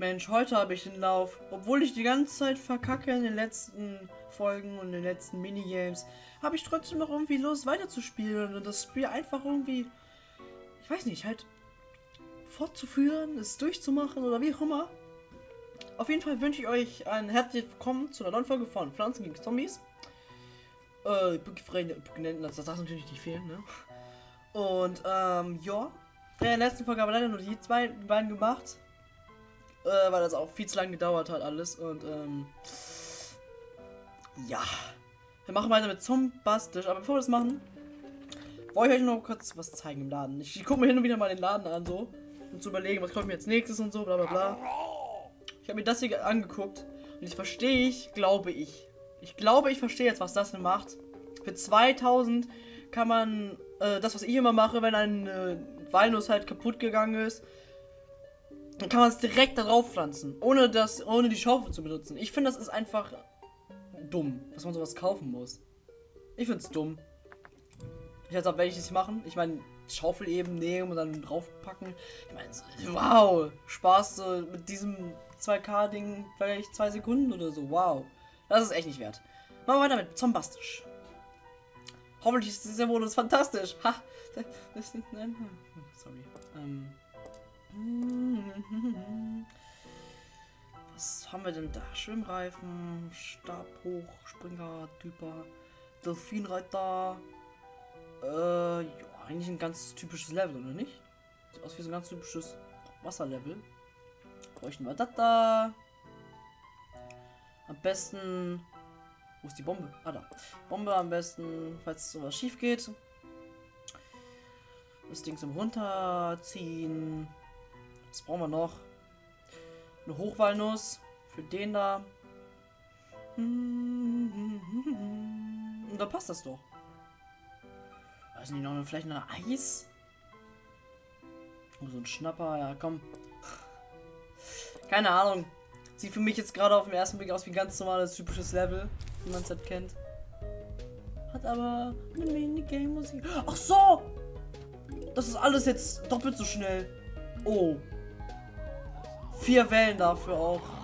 Mensch, heute habe ich den Lauf. Obwohl ich die ganze Zeit verkacke in den letzten Folgen und den letzten Minigames, habe ich trotzdem noch irgendwie Lust weiterzuspielen und das Spiel einfach irgendwie, ich weiß nicht, halt fortzuführen, es durchzumachen oder wie auch immer. Auf jeden Fall wünsche ich euch ein herzliches Willkommen zu einer neuen Folge von Pflanzen gegen Zombies. Äh, das darf natürlich nicht fehlen, ne? Und, ähm, ja. In der letzten Folge haben wir leider nur die zwei beiden gemacht äh, weil das auch viel zu lange gedauert hat alles. Und ähm, ja, wir machen weiter mit Zombastisch. Aber bevor wir das machen, wollte ich euch noch kurz was zeigen im Laden. Ich, ich gucke mir hin und wieder mal den Laden an, so, um zu überlegen, was kommt mir jetzt nächstes und so, bla bla bla. Ich habe mir das hier angeguckt und ich verstehe ich, glaube ich. Ich glaube, ich verstehe jetzt, was das denn macht. Für 2000 kann man äh, das, was ich immer mache, wenn ein äh, Walnuss halt kaputt gegangen ist, dann kann man es direkt darauf pflanzen, ohne das, ohne die Schaufel zu benutzen. Ich finde, das ist einfach dumm, dass man sowas kaufen muss. Ich finde es dumm. Ich weiß auch, das machen. Ich meine, Schaufel eben nehmen und dann draufpacken. Ich meine, wow, Spaß so mit diesem 2K-Ding vielleicht zwei Sekunden oder so. Wow, das ist echt nicht wert. Machen wir weiter mit Zombastisch. Hoffentlich ist dieser Modus fantastisch. Ha, das, ist nein, sorry. Ähm, haben wir denn da? Schwimmreifen, Stabhoch, Springer, Typer, Delfinreiter. Äh, ja, eigentlich ein ganz typisches Level, oder nicht? Sieht aus wie so ein ganz typisches Wasserlevel. Bräuchten wir das da. Am besten. Wo ist die Bombe? Ah, da. Bombe am besten, falls sowas schief geht. Das Ding zum Runterziehen. Was brauchen wir noch? Eine Hochwalnuss für den da. Und da passt das doch. Weiß nicht, noch vielleicht eine Eis? Oh, so ein Schnapper, ja komm. Keine Ahnung. Sieht für mich jetzt gerade auf den ersten Blick aus wie ein ganz normales typisches Level, wie man es halt kennt. Hat aber eine Minigame-Musik. Ach so! Das ist alles jetzt doppelt so schnell. Oh. Vier Wellen dafür auch.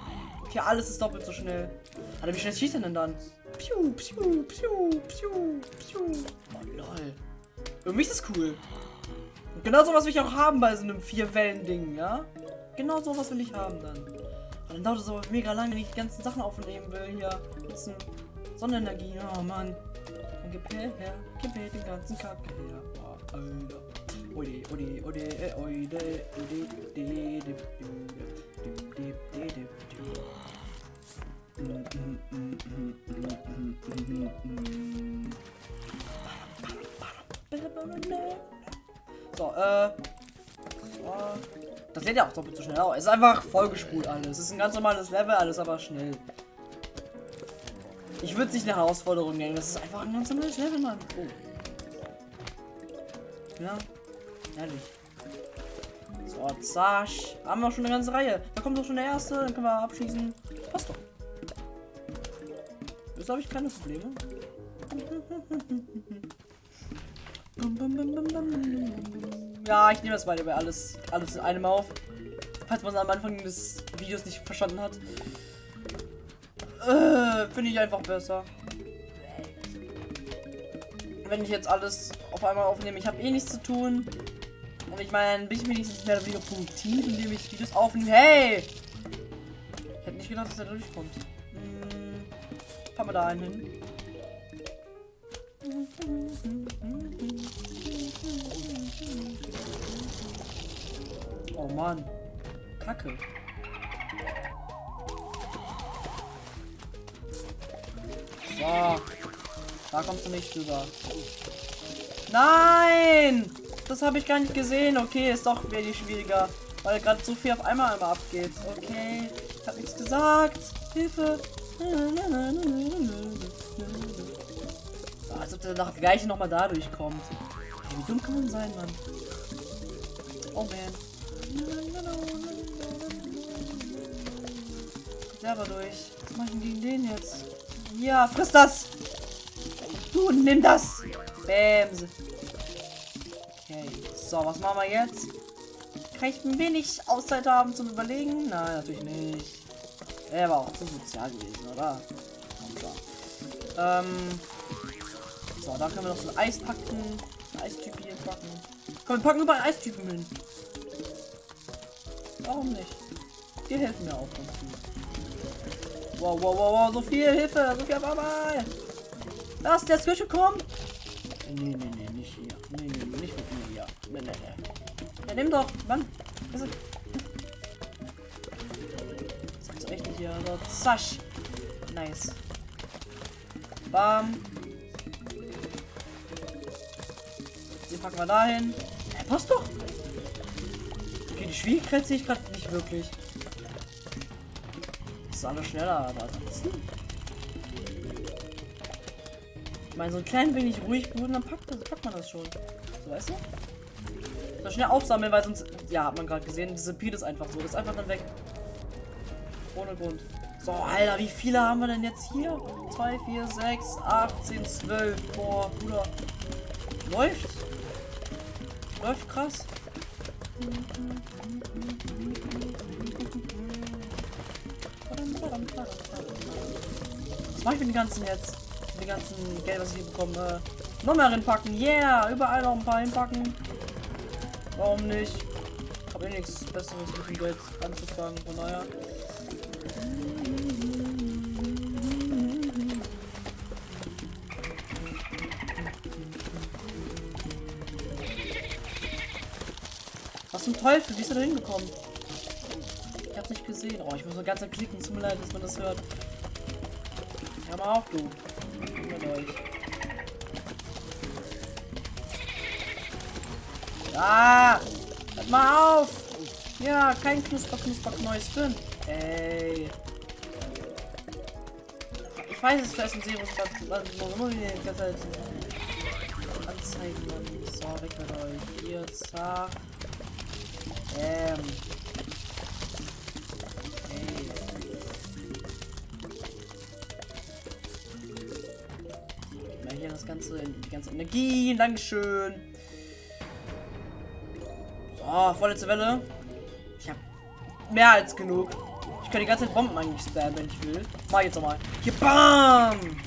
Okay, alles ist doppelt so schnell. Alter, wie schnell schießt er denn dann? Piu, piu, piu, piu, piu. Oh lol. Mich ist das cool. Und genau sowas will ich auch haben bei so einem Vier-Wellen-Ding, ja? Genau sowas will ich haben dann. Und dann dauert es aber mega lange, wenn ich die ganzen Sachen aufnehmen will hier. Bisschen Sonnenenergie. Oh Mann. Dann gib her, her, gib mir den ganzen Kack her. Oh, Alter. Oide, oide, oide, oide, oide, oide, oide, so, äh. Das lädt ja auch doppelt so schnell. Es ist einfach vollgespult alles. Es ist ein ganz normales Level, alles aber schnell. Ich würde es nicht eine Herausforderung nennen. Das ist einfach ein ganz normales Level, Mann. Oh. Ja. Ehrlich. So, zack. Haben wir schon eine ganze Reihe. Da kommt doch schon der erste, dann können wir abschließen. Jetzt habe ich keine Probleme. Ja, ich nehme das mal bei alles, alles in einem auf. Falls man es am Anfang des Videos nicht verstanden hat. Äh, Finde ich einfach besser. Wenn ich jetzt alles auf einmal aufnehme. Ich habe eh nichts zu tun. Und ich meine, bin ich wenigstens mehr oder weniger produktiv, indem ich Videos aufnehme. Hey! Ich hätte nicht gedacht, dass er durchkommt. Fahren wir da einen hin. Oh Mann. Kacke. So. Da kommst du nicht drüber. Nein! Das habe ich gar nicht gesehen. Okay, ist doch wenig schwieriger. Weil gerade so viel auf einmal immer abgeht. Okay, ich habe nichts gesagt. Hilfe. So, als ob der nach gleich nochmal da durchkommt. Wie dumm kann man sein, Mann? Oh man. Selber durch. Was mache ich denn gegen den jetzt? Ja, friss das! Du, nimm das! Bams! Okay, so, was machen wir jetzt? Kann ich ein wenig Auszeit haben zum Überlegen? Nein, natürlich nicht. Er war auch zu sozial gewesen, oder? Ähm. So, da können wir noch so ein Eis packen. Ein Eistyp hier packen. Komm, wir packen überall Eistypen hin. Warum nicht? Die helfen mir auch ganz viel. Wow, wow, wow, wow, so viel Hilfe, so viel auf einmal. Lass der Switch kommen. Nee, nee, nee, nicht hier. Nee, nee, nicht mit mir hier. Nee, nee, nee. Ja, nimm doch. Mann. Hier. So, zasch. Nice. Bam. Den packen wir dahin. Hey, passt doch. Okay, die Schwierigkeit sehe ich gerade nicht wirklich. Das ist alles schneller, aber ansonsten. Ich meine, so ein klein wenig ruhig bleiben, dann packt, das, packt man das schon. So, weißt du? So schnell aufsammeln, weil sonst. Ja, hat man gerade gesehen. Beat ist einfach so. Das ist einfach dann weg. Ohne Grund. So, Alter, wie viele haben wir denn jetzt hier? 2, 4, 6, 8, 10, 12. Boah, Bruder. Läuft. Läuft krass. Was mache ich mit den ganzen jetzt? Mit den ganzen Geld, was ich hier bekomme? Noch mehr reinpacken. Yeah! Überall noch ein paar hinpacken. Warum nicht? Ich eh nichts Besseres mit dem Geld anzufangen. Von daher. Was zum Teufel? Wie ist er da hingekommen? Ich hab's nicht gesehen. Oh, ich muss nur ganz klicken. Tut mir leid, dass man das hört. Hör mal auf, du. Mit euch. Ah! Hört mal auf! Ja, kein Knusper, Knusper, Knäus drin. Ey. Ich weiß es fest und sehe, was muss ich die ganze Zeit anzeigen. So, weg mit euch. Hier, zack. Ähm. Ey. Mal hier das ganze, die ganze Energie. Dankeschön. So, vorletzte Welle. Ich habe mehr als genug. Ich kann die ganze Zeit Bomben eigentlich spammen, wenn ich will. Mach jetzt nochmal. Hier, bam!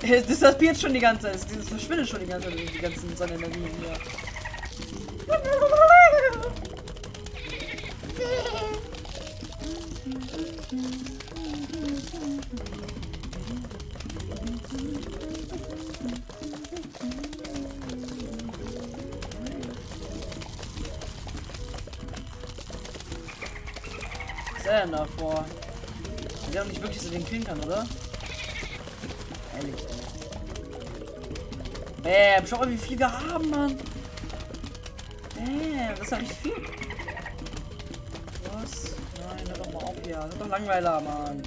Das disappiert schon die ganze Zeit. Das verschwindet schon die ganze Zeit, die ganzen Sonnenenergien hier. Denn davor? Der nicht wirklich so den kann, oder? Ehrlich, ey. Bam, schau mal, wie viel wir haben, Mann. Das ist ja richtig viel. Was? Nein, hör doch mal auf hier. Das ist doch langweiler, Mann.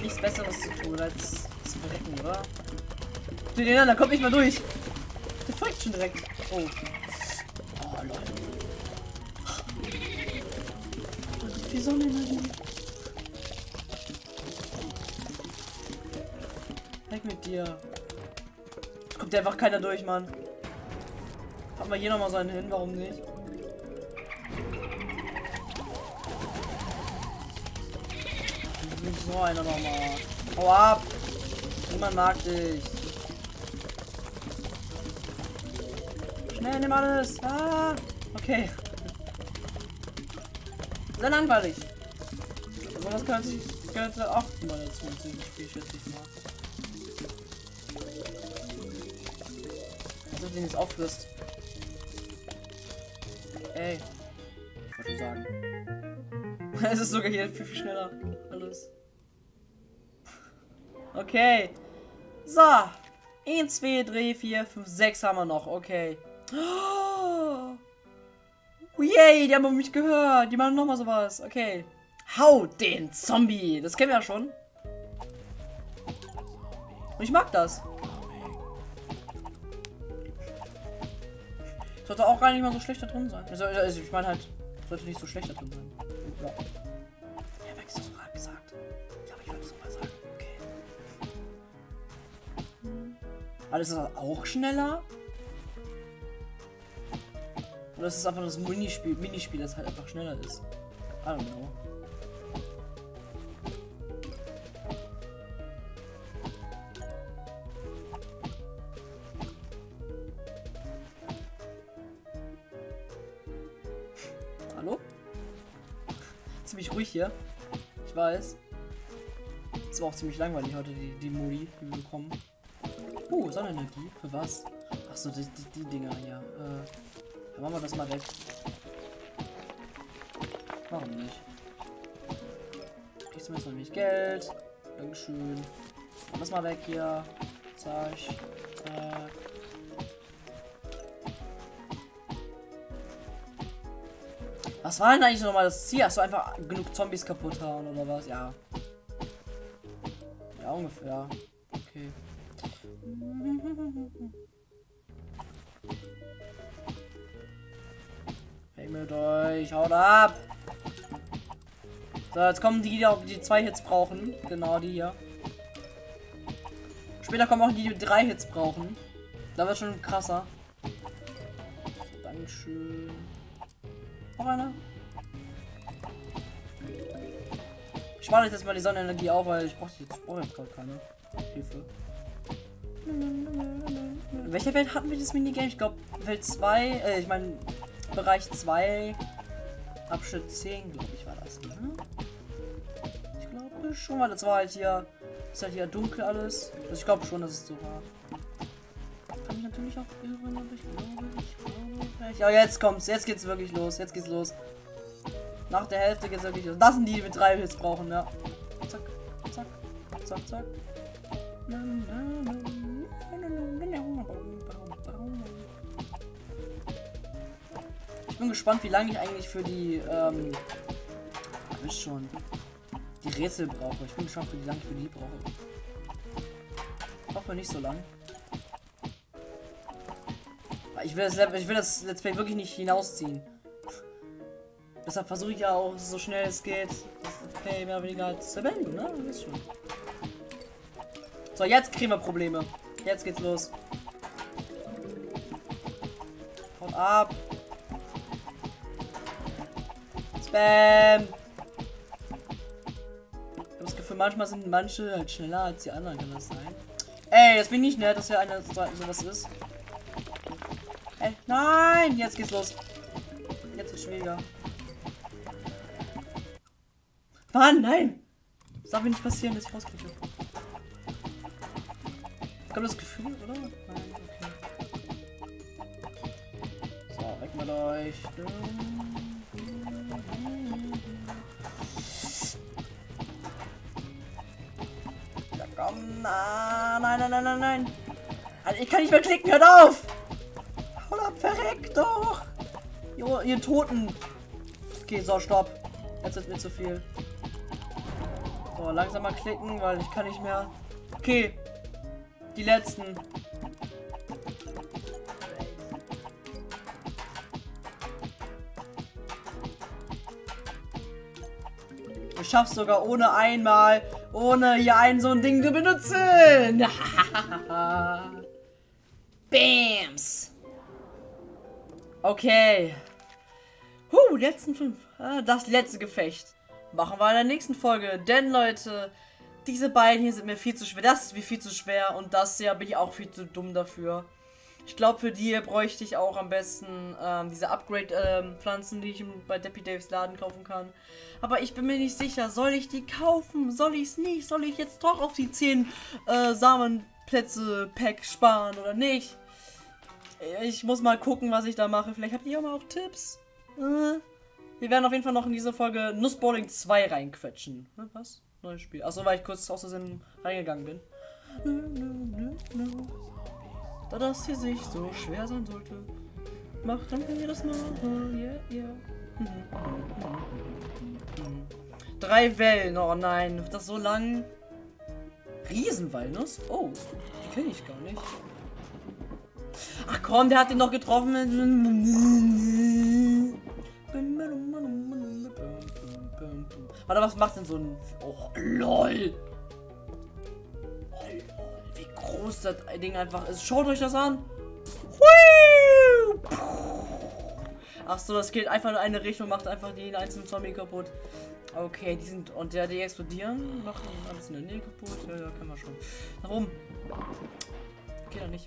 Nichts Besseres zu tun, als zu verrecken, oder? Den da kommt nicht mal durch. Der folgt schon direkt. Oh. Oh, Leute. Die Sonne Weg mit dir. Es kommt einfach keiner durch, Mann. Haben wir hier noch mal seinen hin, warum nicht? So einer noch mal. Hau ab! Niemand mag dich. Schnell, nimm alles! Ah! Okay. Sehr langweilig. Aber das gehört, sich, gehört auch mal dazu, dieses Spiel, schätze ich mal. Also den jetzt auffrisst. Ey. Ich wollte schon sagen. es ist sogar hier viel, viel schneller. Alles. Okay. So. 1, 2, 3, 4, 5, 6 haben wir noch. Okay. Oh. Yay, die haben auf mich gehört. Die machen nochmal sowas. Okay. Hau den Zombie. Das kennen wir ja schon. Und ich mag das. Sollte auch gar nicht mal so schlecht da drin sein. Also, also ich meine halt, sollte nicht so schlecht da drin sein. Ja. Ja, Max, das gerade gesagt. Ich glaube, ich wollte es mal sagen. Okay. Alles ist auch schneller. Oder es ist einfach das Minispiel, Minispiel, das halt einfach schneller ist. I don't know. Ruhig hier. Ich weiß. Es war auch ziemlich langweilig heute, die, die Modi, die wir bekommen. Uh, Sonnenenergie. Für was? Achso, die, die, die Dinger hier. Äh, dann machen wir das mal weg. Warum nicht? Du jetzt noch nicht Geld? Dankeschön. Machen das mal weg hier. Zack. Zack. Was war denn eigentlich nochmal das Ziel? Du einfach genug Zombies kaputt hauen oder was? Ja. Ja, ungefähr. Okay. Hey mit euch, haut ab! So, jetzt kommen die, die die zwei Hits brauchen. Genau, die hier. Später kommen auch die, die drei Hits brauchen. Da wird schon krasser. Dankeschön. Noch einer? Ich spare jetzt mal die Sonnenenergie auf, weil ich brauche jetzt brauche jetzt gerade keine Hilfe. In welcher Welt hatten wir das Minigame? Ich glaube Welt 2, äh, ich meine Bereich 2, Abschnitt 10, glaube ich, war das. Ne? Ich glaube schon, weil das war halt hier, ist halt hier dunkel alles. Also ich glaube schon, dass es so war. Kann ich natürlich auch irren, aber ich glaube, ich glaube vielleicht. Ja, jetzt kommt's, jetzt geht's wirklich los, jetzt geht's los. Nach der Hälfte geht's wirklich los. Das sind die, die mit drei Hits brauchen, ja. Zack, zack, zack, zack. Ich bin gespannt, wie lange ich eigentlich für die, ähm, wisst schon, die Rätsel brauche. Ich bin gespannt, wie lange ich für die brauche. Hoffe nicht so lang. Ich will, das, ich will das Let's Play wirklich nicht hinausziehen. Deshalb versuche ich ja auch so schnell es geht, Play mehr oder weniger zu beenden, ne? Das ist schon. So, jetzt kriegen wir Probleme. Jetzt geht's los. Haut ab. Spam. Ich habe das Gefühl, manchmal sind manche halt schneller als die anderen, kann das sein? Ey, das bin ich nicht nett, dass hier einer so was ist. Ey, nein! Jetzt geht's los. Jetzt ist schwieriger. Mann, nein! Das darf mir nicht passieren, dass ich rauskriege. Kommt das Gefühl, oder? Nein, okay. So, weg mit euch. Ja, komm, nein, nein, nein, nein, nein. Ich kann nicht mehr klicken, hört auf! Doch! Jo, ihr Toten. Okay, so, stopp. Jetzt ist mir zu viel. So, langsam mal klicken, weil ich kann nicht mehr. Okay. Die letzten. Du schaffst sogar ohne einmal, ohne hier ein so ein Ding zu benutzen. Bams. Okay. Huh, letzten fünf. Ah, das letzte Gefecht. Machen wir in der nächsten Folge. Denn, Leute, diese beiden hier sind mir viel zu schwer. Das ist mir viel zu schwer. Und das hier bin ich auch viel zu dumm dafür. Ich glaube, für die bräuchte ich auch am besten ähm, diese Upgrade-Pflanzen, ähm, die ich bei Deppy Daves Laden kaufen kann. Aber ich bin mir nicht sicher. Soll ich die kaufen? Soll ich es nicht? Soll ich jetzt doch auf die 10 äh, Samenplätze-Pack sparen oder nicht? Ich muss mal gucken, was ich da mache. Vielleicht habt ihr auch Tipps. Äh, wir werden auf jeden Fall noch in diese Folge Nussbowling 2 reinquetschen. Was? Neues Spiel. Achso, weil ich kurz aus Versehen reingegangen bin. Da das hier sich so schwer sein sollte, machen wir das mal. Yeah, yeah. Drei Wellen. Oh nein, das so lang. Riesenwalnuss? Oh, die kenne ich gar nicht. Ach komm, der hat den noch getroffen. Warte, was macht denn so ein... Oh, lol. Wie groß das Ding einfach ist. Schaut euch das an. Ach so, das geht einfach in eine Richtung, macht einfach den einzelnen Zombie kaputt. Okay, die sind. Und der, die explodieren, machen alles in der Nähe kaputt. Ja, ja, können wir schon. Warum? Geht doch nicht.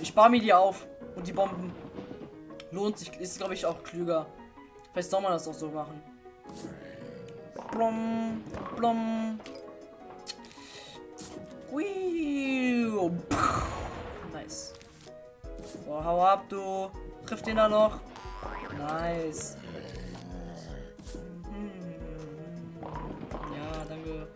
Ich spare mir die auf. Und die Bomben. Lohnt sich. Ist, glaube ich, auch klüger. Vielleicht soll man das auch so machen. Blum, blum. Ui. Nice. So, hau ab, du. Trifft den da noch. Nice. Mhm. Ja, danke.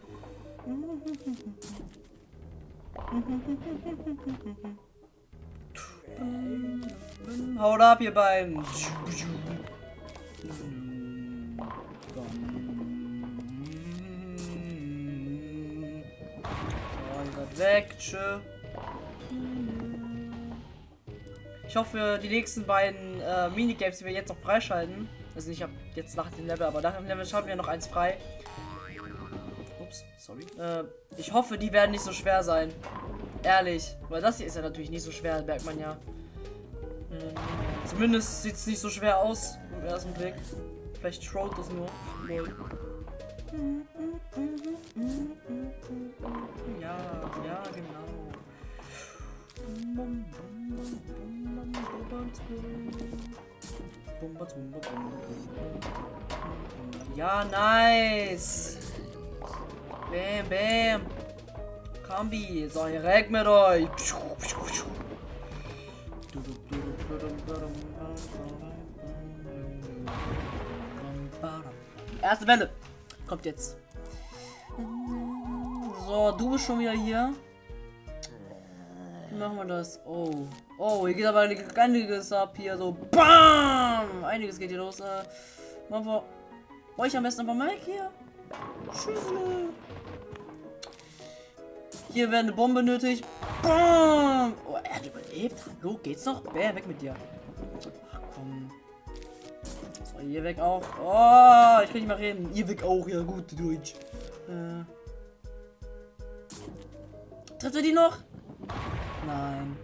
Haut ab, ihr beiden. Seid weg. Tschö. Ich hoffe, die nächsten beiden äh, Minigames, die wir jetzt noch freischalten. Also ich habe jetzt nach dem Level, aber nach dem Level schalten wir noch eins frei. Sorry. Äh, ich hoffe, die werden nicht so schwer sein. Ehrlich. Weil das hier ist ja natürlich nicht so schwer, merkt man ja. Äh, zumindest sieht es nicht so schwer aus im ersten Blick. Vielleicht Shroud das nur. Ja, ja, genau. Ja, nice. Bam, bam. Kombi. So, hier weg mit euch. Erste Welle. Kommt jetzt. So, du bist schon wieder hier. Wie machen wir das? Oh. Oh, hier geht aber einiges ab hier. So, BAM! Einiges geht hier los. Äh, machen wir euch am besten einfach mal weg hier. Tschüss. Hier wäre eine Bombe nötig. BAM! Oh, er hat überlebt. Hallo, geht's noch? Bär, weg mit dir. Ach, komm. So, hier weg auch. Oh, ich kann nicht mehr reden. Ihr weg auch, ja, gut, Deutsch. Äh. Trifft er die noch? Nein.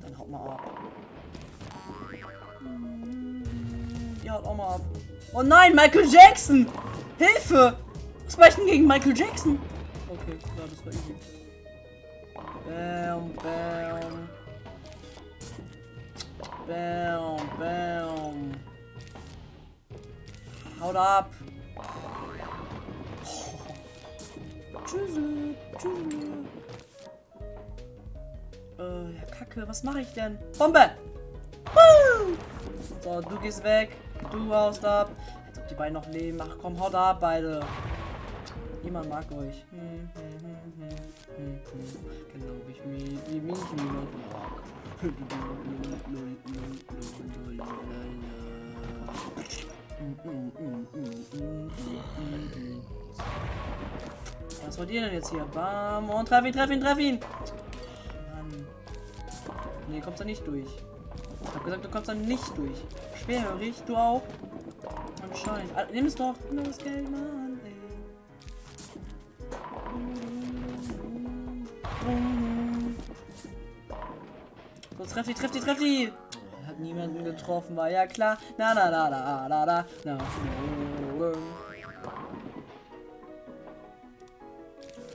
Dann haut mal ab. Ja, haut auch mal ab. Oh nein, Michael Jackson! Hilfe! Was war ich denn gegen Michael Jackson? Okay, ja, das war easy. Bam, bam. Bam, bam. Haut ab. Tschüss, tschüss. Äh, ja, Kacke, was mache ich denn? Bombe! So, du gehst weg. Du haust ab. Als ob die beiden noch leben. Ach komm, haut ab, beide. Niemand mag euch. Hm, hm, hm, hm, hm, hm. Ich mich, wie mich. Was wollt ihr denn jetzt hier? Bam und treff ihn, treff ihn, treff ihn! Mann. Nee, kommst da nicht durch. Ich hab gesagt, du kommst da nicht durch. Schwerhörig, du auch? Anscheinend. Ah, nimm es doch. Nimm das Geld, Mann, So, treff die, treff die, treff die! Hat niemanden getroffen, war ja klar. Na, na, na, na, na, na, na.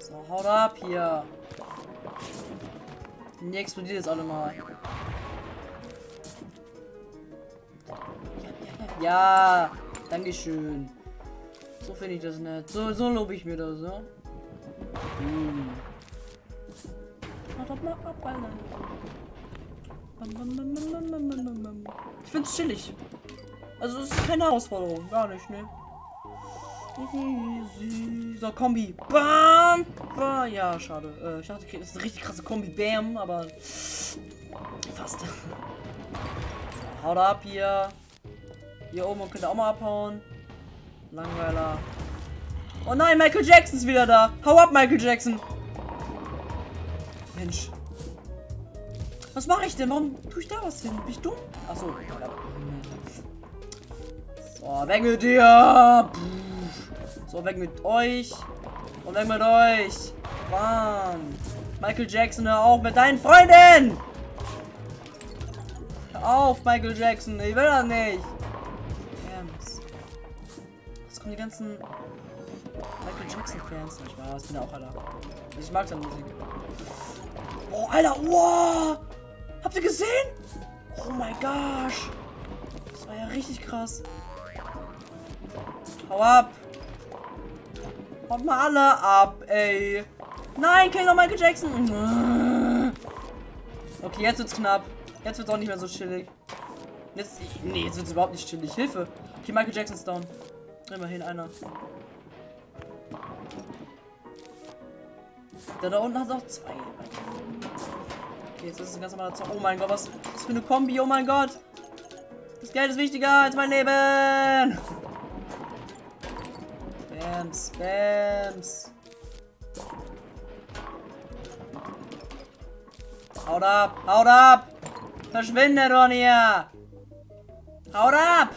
So, haut ab hier. Die explodiert jetzt alle mal. Ja, Dankeschön. So finde ich das nett. So, so lobe ich mir das, ja. Hm. Haut doch mal ab, Ich find's chillig. Also es ist keine Herausforderung, gar nicht, ne? So, Kombi. Bam! Ja, schade. Äh, ich dachte, das ist eine richtig krasse Kombi. Bam, aber fast. Haut ab hier. Hier oben könnt ihr auch mal abhauen. Langweiler. Oh nein, Michael Jackson ist wieder da. Hau ab, Michael Jackson. Mensch. Was mache ich denn? Warum tue ich da was hin? Bin ich dumm? Achso. So, weg mit dir. So, weg mit euch. Und weg mit euch. Bam. Michael Jackson, hör auf mit deinen Freunden. auf, Michael Jackson. Ich will das nicht. Was kommen die ganzen Michael Jackson-Fans? Ich weiß, bin ja auch Alter. Ich mag seine Musik. Oh, Alter, wow! Habt ihr gesehen? Oh mein gosh. Das war ja richtig krass. Hau ab. Haut mal alle ab, ey. Nein, kill doch Michael Jackson. Okay, jetzt wird's knapp. Jetzt wird's auch nicht mehr so chillig. Jetzt, nee, jetzt wird's überhaupt nicht chillig. Hilfe. Okay, Michael Jackson's down. Immerhin einer. Der da unten hat auch zwei. Okay, jetzt ist es ein ganz normaler Zock. Oh mein Gott, was ist für eine Kombi? Oh mein Gott. Das Geld ist wichtiger als mein Leben. Spams, Spams. Haut ab, haut ab. Verschwinde, Ronja. Haut ab.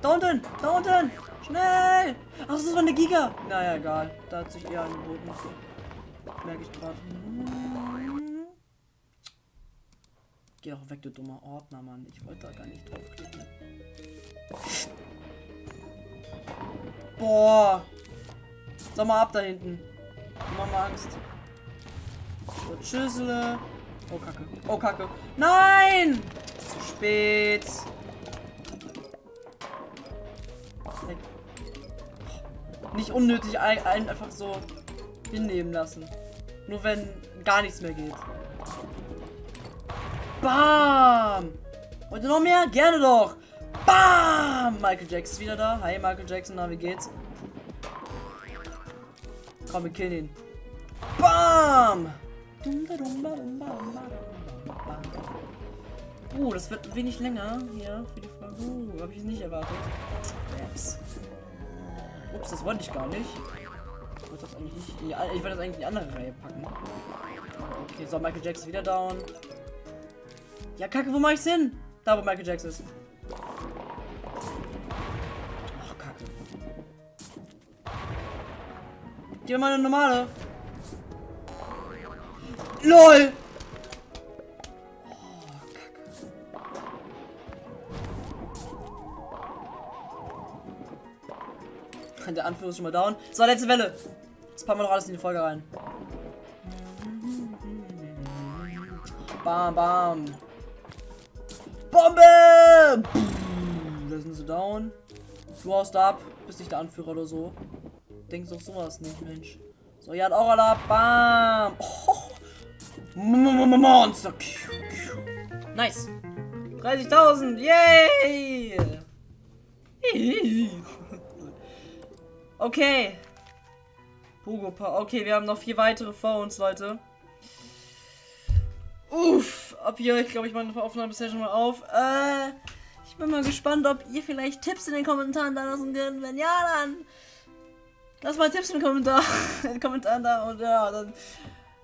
Da unten, da unten. Schnell. Ach, das war eine Giga. Naja, egal. Da hat sich eher angeboten. Merke ich gerade. Geh doch weg, du dummer Ordner, Mann. Ich wollte da gar nicht draufklicken. Boah. Sag mal ab da hinten. Mach mal Angst. So, Schüssel. Oh, Kacke. Oh, Kacke. Nein! Zu spät. Weg. Nicht unnötig ein, ein, einfach so hinnehmen lassen. Nur wenn gar nichts mehr geht. Bam! Wollt noch mehr? Gerne doch! Bam! Michael Jackson wieder da. Hi Michael Jackson, na wie geht's? Komm, wir killen ihn. Bam! Uh, das wird wenig länger hier für die Folge. Uh, habe ich nicht erwartet. Yes. Ups, das wollte ich gar nicht. Ich wollte das eigentlich nicht. Ich wollte das eigentlich in die andere Reihe packen. Okay, so Michael Jackson wieder down. Ja, Kacke, wo mach ich's hin? Da, wo Michael Jackson ist. Ach, Kacke. Gib mal eine normale. LOL! Oh, Der Anführer ist schon mal down. So, letzte Welle. Jetzt packen wir noch alles in die Folge rein. Bam, bam. Bombe! Da sind sie down. Du haust ab. Bist nicht der Anführer oder so. Denkst doch sowas nicht, Mensch. So, ihr hat auch alle ab. Bam! Oh. Monster. Nice. 30.000. Yay! Okay. Pogo Okay, wir haben noch vier weitere vor uns, Leute. Uff, ab hier, ich glaube, ich meine Aufnahme bisher schon mal auf. Äh, ich bin mal gespannt, ob ihr vielleicht Tipps in den Kommentaren da lassen könnt. Wenn ja, dann lasst mal Tipps in den Kommentaren, in den Kommentaren da und ja, dann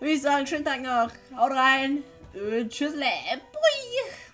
würde ich sagen, schönen Tag noch. Haut rein. Und tschüss. Bui.